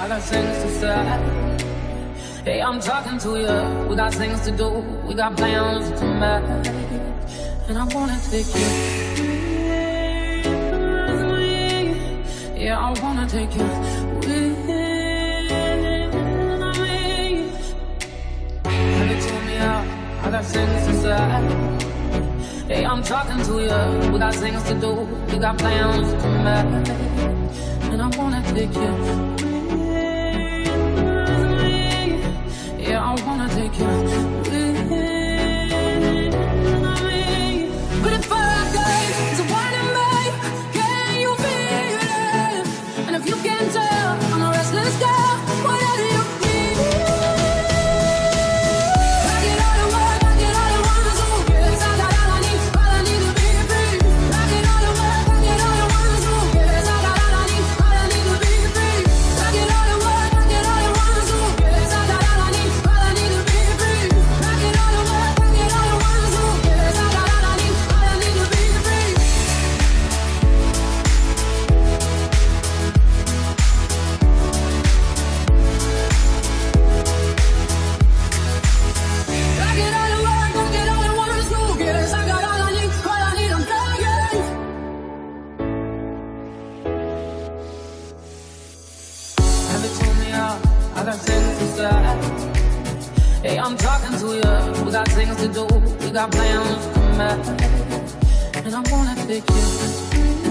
I got things to say. Hey, I'm talking to you. We got things to do. We got plans to make. And I wanna take you with me. Yeah, I wanna take you with me. You told me out? I got things to say. Hey, I'm talking to you. We got things to do. We got plans to make. And I wanna take you I Out? I got things to say. Hey, I'm talking to you. We got things to do. We got plans to make. And I wanna take you.